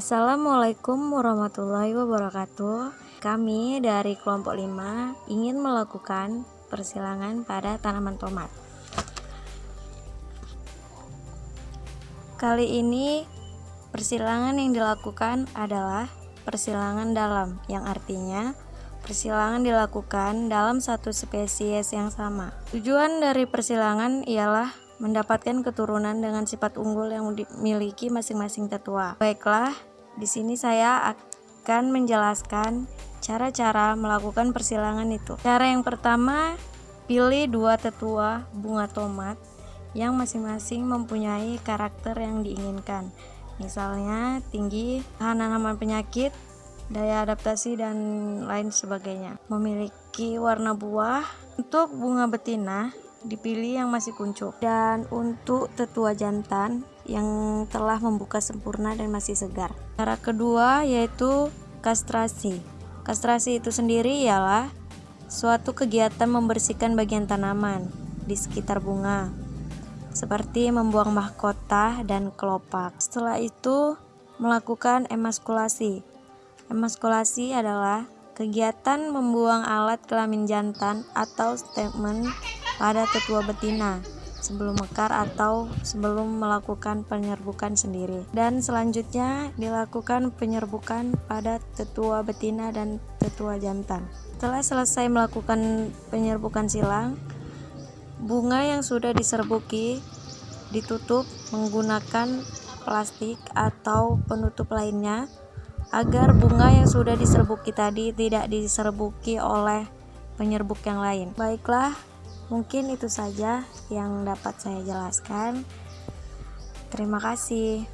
Assalamualaikum warahmatullahi wabarakatuh. Kami dari kelompok 5 ingin melakukan persilangan pada tanaman tomat. Kali ini persilangan yang dilakukan adalah persilangan dalam yang artinya persilangan dilakukan dalam satu spesies yang sama. Tujuan dari persilangan ialah mendapatkan keturunan dengan sifat unggul yang dimiliki masing-masing tetua. Baiklah, di sini saya akan menjelaskan cara-cara melakukan persilangan itu. Cara yang pertama, pilih dua tetua bunga tomat yang masing-masing mempunyai karakter yang diinginkan. Misalnya tinggi, tahan tanaman penyakit, daya adaptasi dan lain sebagainya. Memiliki warna buah. Untuk bunga betina, dipilih yang masih kuncup. Dan untuk tetua jantan yang telah membuka sempurna dan masih segar. Cara kedua yaitu kastrasi. Kastrasi itu sendiri ialah suatu kegiatan membersihkan bagian tanaman di sekitar bunga seperti membuang mahkota dan kelopak. Setelah itu melakukan emaskulasi. Emaskulasi adalah kegiatan membuang alat kelamin jantan atau statement pada tetua betina sebelum mekar atau sebelum melakukan penyerbukan sendiri. Dan selanjutnya dilakukan penyerbukan pada tetua betina dan tetua jantan. Setelah selesai melakukan penyerbukan silang bunga yang sudah diserbuki ditutup menggunakan plastik atau penutup lainnya agar bunga yang sudah diserbuki tadi tidak diserbuki oleh penyerbuk yang lain baiklah Mungkin itu saja yang dapat saya jelaskan. Terima kasih.